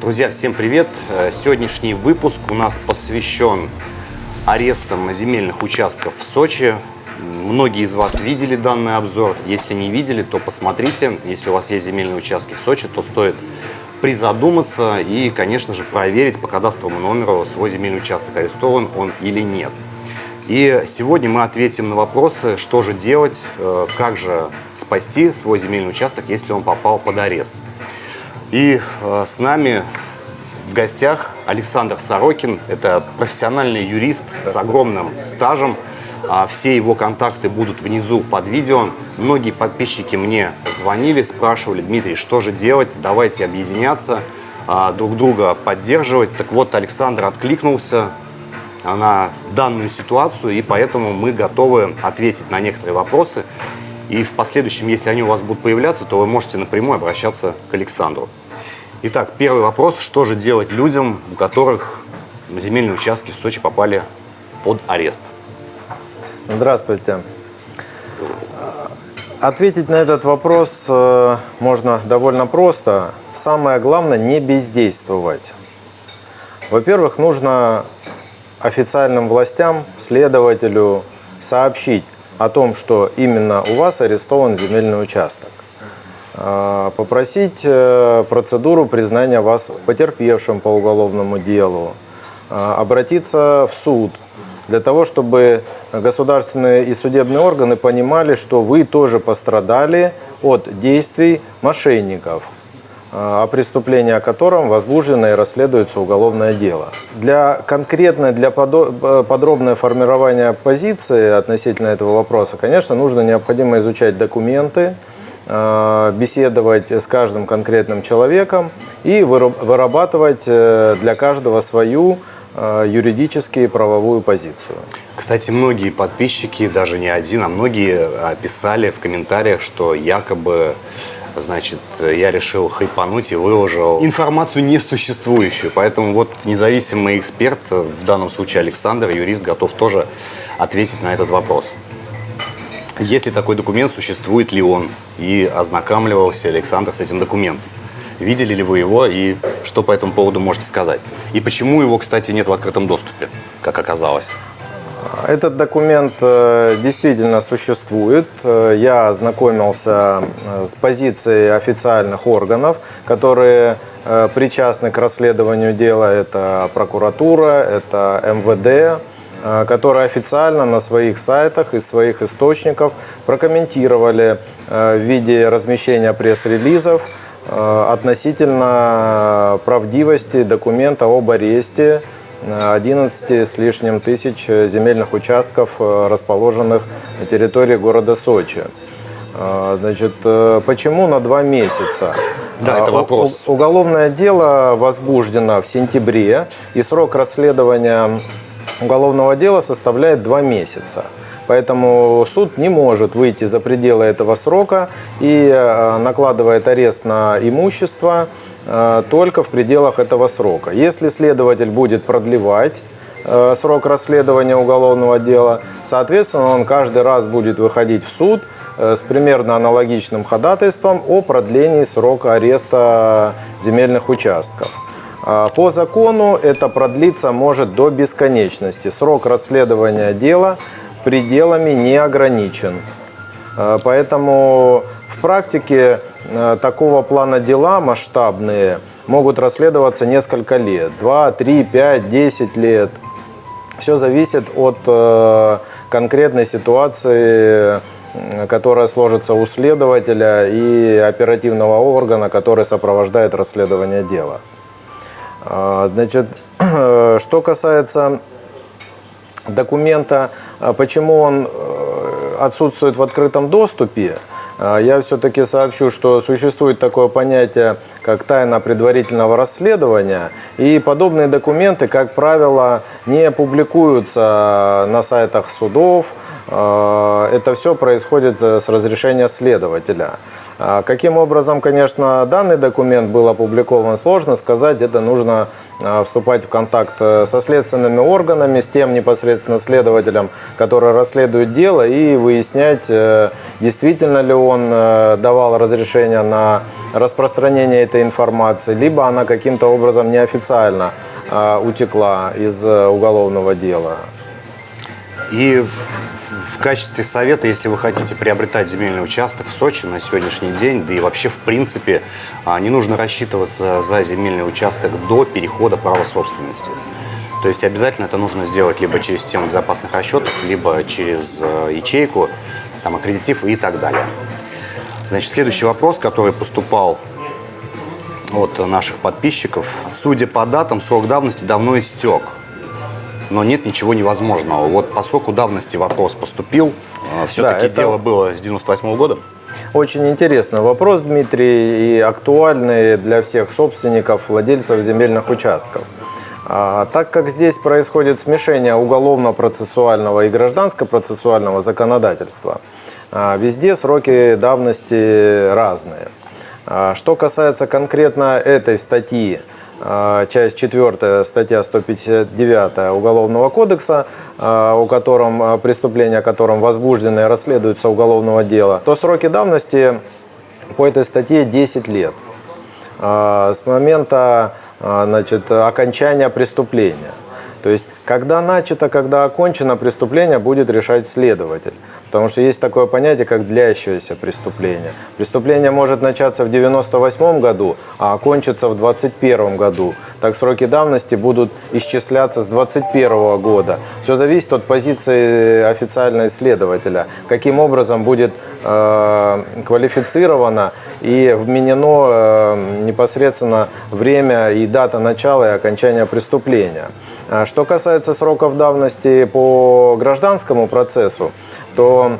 Друзья, всем привет! Э, Сегодняшний выпуск у нас посвящен арестам земельных участков в Сочи. Многие из вас видели данный обзор. Если не видели, то посмотрите. Если у вас есть земельные участки в Сочи, то стоит призадуматься и, конечно же, проверить по кадастровому номеру свой земельный участок, арестован он или нет. И сегодня мы ответим на вопросы, что же делать, э, как же спасти свой земельный участок, если он попал под арест. И э, с нами в гостях Александр Сорокин. Это профессиональный юрист с огромным стажем. А все его контакты будут внизу под видео. Многие подписчики мне звонили, спрашивали, Дмитрий, что же делать, давайте объединяться, а, друг друга поддерживать. Так вот, Александр откликнулся на данную ситуацию, и поэтому мы готовы ответить на некоторые вопросы. И в последующем, если они у вас будут появляться, то вы можете напрямую обращаться к Александру. Итак, первый вопрос. Что же делать людям, у которых земельные участки в Сочи попали под арест? Здравствуйте. Ответить на этот вопрос э, можно довольно просто. Самое главное – не бездействовать. Во-первых, нужно официальным властям, следователю сообщить о том, что именно у вас арестован земельный участок. Э, попросить э, процедуру признания вас потерпевшим по уголовному делу. Обратиться в суд – для того, чтобы государственные и судебные органы понимали, что вы тоже пострадали от действий мошенников, а, о преступлении о котором возбуждено и расследуется уголовное дело. Для конкретной, для э, подробное формирования позиции относительно этого вопроса, конечно, нужно необходимо изучать документы, а, беседовать с каждым конкретным человеком и вырабатывать э, для каждого свою Э, юридически правовую позицию. Кстати, многие подписчики, даже не один, а многие писали в комментариях, что якобы значит, я решил хайпануть и выложил информацию несуществующую. Поэтому вот независимый эксперт, в данном случае Александр, юрист, готов тоже ответить на этот вопрос. Если такой документ, существует ли он? И ознакомливался Александр с этим документом. Видели ли вы его и что по этому поводу можете сказать? И почему его, кстати, нет в открытом доступе, как оказалось? Этот документ э, действительно существует. Э, я ознакомился э, с позицией официальных органов, которые причастны к расследованию дела. Это прокуратура, это МВД, которые официально на своих сайтах из своих источников прокомментировали в виде размещения пресс-релизов Э, относительно правдивости документа об аресте 11 с лишним тысяч земельных участков, э, расположенных на территории города Сочи. Э, значит, почему на два месяца? Да, это вопрос. Уголовное дело возбуждено в сентябре, и срок расследования уголовного дела составляет два месяца. Поэтому суд не может выйти за пределы этого срока и э, накладывает арест на имущество э, только в пределах этого срока. Если следователь будет продлевать э, срок расследования уголовного дела, соответственно, он каждый раз будет выходить в суд с примерно аналогичным ходатайством о продлении срока ареста земельных участков. По закону это продлиться может до бесконечности. Срок расследования дела пределами не ограничен. Э, поэтому в практике э, такого плана дела масштабные могут расследоваться несколько лет. 2, 3, 5, 10 лет. Все зависит от э, конкретной ситуации, которая сложится у следователя и оперативного органа, который сопровождает расследование дела. Значит, что касается документа, а почему он э, отсутствует в открытом доступе, а, я все-таки сообщу, что существует такое понятие, как тайна предварительного расследования, и подобные документы, как правило, не публикуются на сайтах судов. А, это все происходит с разрешения следователя. Каким образом, конечно, данный документ был опубликован, сложно сказать. Это нужно вступать в контакт э, со следственными органами, с тем непосредственно следователем, который расследует дело, и выяснять, э, действительно ли он э, давал разрешение на распространения этой информации, либо она каким-то образом неофициально а, утекла из уголовного дела. И в качестве совета, если вы хотите приобретать земельный участок в Сочи на сегодняшний день, да и вообще в принципе, а, не нужно рассчитываться за земельный участок до перехода права собственности. То есть обязательно это нужно сделать либо через систему безопасных расчетов, либо через э, ячейку, там, аккредитив и так далее. Значит, следующий вопрос, который поступал от наших подписчиков. Судя по датам, срок давности давно истек, но нет ничего невозможного. Вот по сроку давности вопрос поступил. Все-таки Да, это- дело было с 98 года. Очень интересный вопрос, Дмитрий, и актуальный для всех собственников, владельцев земельных участков. А, так как здесь происходит смешение уголовно-процессуального и гражданско-процессуального законодательства, а, везде сроки давности разные. А, Что касается конкретно этой статьи, часть 4 статья 159 Уголовного кодекса, а, у котором а, преступления, о котором возбуждены и расследуются уголовного дела, то сроки давности по этой статье 10 лет а, с момента а, значит, окончания преступления. То есть, когда начато, когда окончено преступление, будет решать следователь. Потому что есть такое понятие, как длящееся преступление. Преступление может начаться в 98 году, а окончиться в 21 году. Так сроки давности будут исчисляться с 21 года. Все зависит от позиции официального следователя. Каким образом будет э, квалифицировано и вменено э, непосредственно время и дата начала и окончания преступления. А Что касается сроков давности по гражданскому процессу, то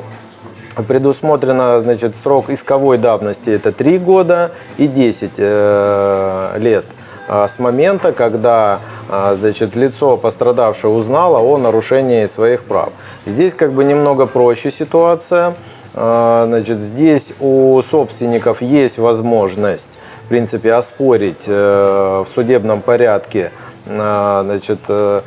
предусмотрено значит, срок исковой давности это 3 года и 10 э, лет а, с момента, когда а, значит, лицо пострадавшее узнало о нарушении своих прав. Здесь как бы немного проще ситуация. Значит, здесь у собственников есть возможность, в принципе, оспорить э, в судебном порядке значит, э,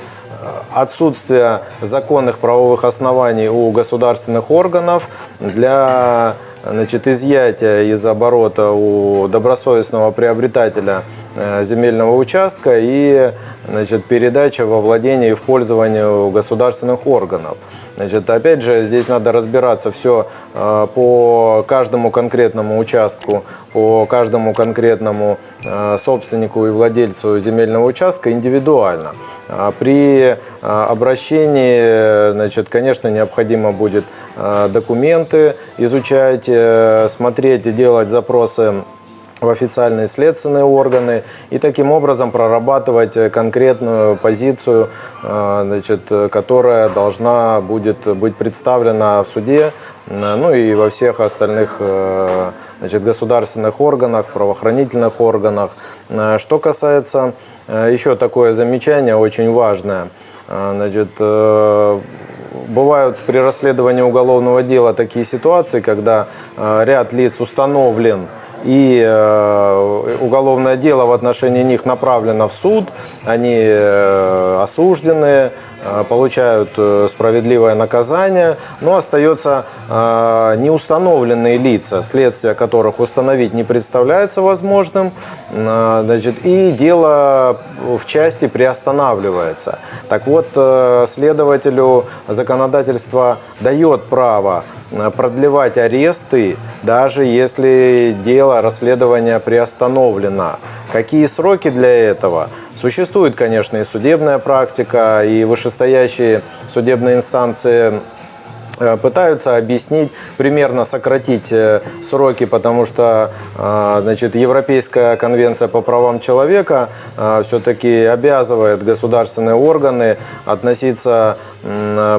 отсутствие законных правовых оснований у государственных органов для значит, изъятия из оборота у добросовестного приобретателя э, земельного участка и значит, передача во владение и в пользование у государственных органов. Значит, опять же, здесь надо разбираться все по каждому конкретному участку, по каждому конкретному э, собственнику и владельцу земельного участка индивидуально. А При э, обращении, значит, конечно, необходимо будет э, документы изучать, э, смотреть и делать запросы в официальные следственные органы и таким образом прорабатывать э, конкретную позицию, э, значит, которая должна будет быть представлена в суде, э, ну и во всех остальных значит, государственных органах, правоохранительных органах. Что касается еще такое замечание очень важное, значит, Бывают при расследовании уголовного дела такие ситуации, когда ряд лиц установлен и э, уголовное дело в отношении них направлено в суд, они э, осуждены, э, получают справедливое наказание, но остается неустановленные лица, следствие которых установить не представляется возможным, значит, и дело в части приостанавливается. Так вот, следователю законодательство дает право продлевать аресты, даже если дело расследования приостановлено. Какие сроки для этого? Существует, конечно, и судебная практика, и вышестоящие судебные инстанции э, пытаются объяснить, примерно сократить э, сроки, потому что э, значит, Европейская конвенция по правам человека все-таки обязывает государственные органы относиться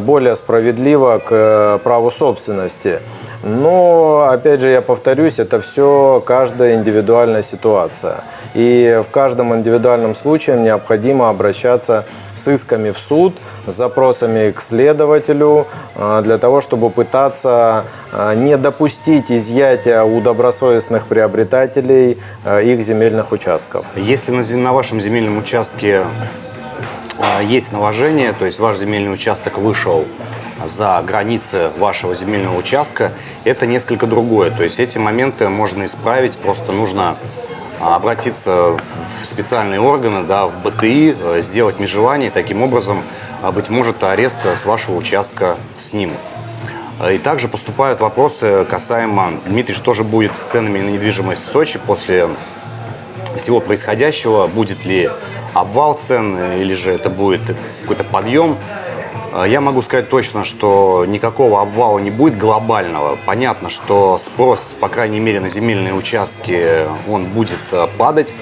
более справедливо к праву собственности. Но, опять же, я повторюсь, это все каждая индивидуальная ситуация. И в каждом индивидуальном случае необходимо обращаться с исками в суд, с запросами к следователю, э, для того, чтобы пытаться э, не допустить изъятия у добросовестных приобретателей э, их земельных участков. Если на, вашем земельном участке а, есть наложение, то есть ваш земельный участок вышел за границы вашего земельного участка, это несколько другое. То есть эти моменты можно исправить, просто нужно а, обратиться в специальные органы, да, в БТИ, э, сделать межевание, таким образом, а, быть может, арест с вашего участка снимут. И также поступают вопросы касаемо, Дмитрий, что же будет с ценами на недвижимость в Сочи после всего происходящего, будет ли обвал цен или же это будет какой-то подъем. Я могу сказать точно, что никакого обвала не будет глобального. Понятно, что спрос, по крайней мере, на земельные участки, он будет э, падать.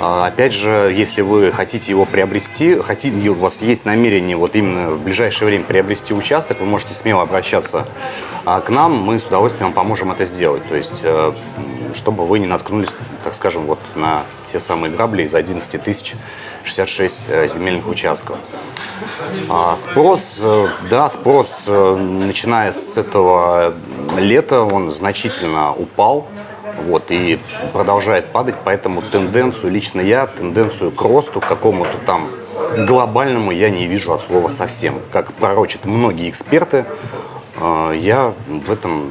А, опять же, если вы хотите его приобрести, хотите, у вас есть намерение вот именно в ближайшее время приобрести участок, вы можете смело обращаться а, к нам, мы с удовольствием поможем это сделать. То есть, э, чтобы вы не наткнулись, так скажем, вот на те самые грабли из 11 тысяч 66 э, земельных участков. А, спрос, э, да, спрос, начиная с этого лета, он значительно упал вот, и продолжает падать, поэтому тенденцию, лично я, тенденцию к росту, какому-то там глобальному я не вижу от слова совсем. Как пророчат многие эксперты, э, я в этом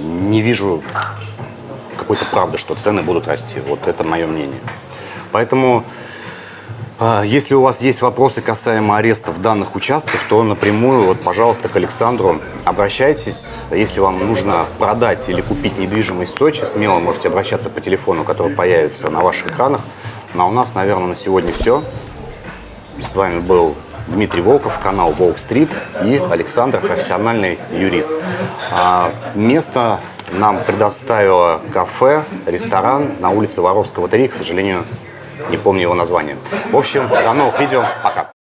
не вижу какой-то правды, что цены будут расти. Вот это мое мнение. Поэтому а, если у вас есть вопросы касаемо арестов данных участков, то напрямую, вот, пожалуйста, к Александру обращайтесь. Если вам нужно продать или купить недвижимость в Сочи, смело можете обращаться по телефону, который появится на ваших экранах. Ну а у нас, наверное, на сегодня все. С вами был Дмитрий Волков, канал Волк Стрит и Александр, профессиональный юрист. А, место нам предоставило кафе, ресторан на улице Воровского 3, к сожалению, не помню его название. В общем, до новых видео. Пока.